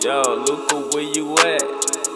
Yo, Luca, where you at?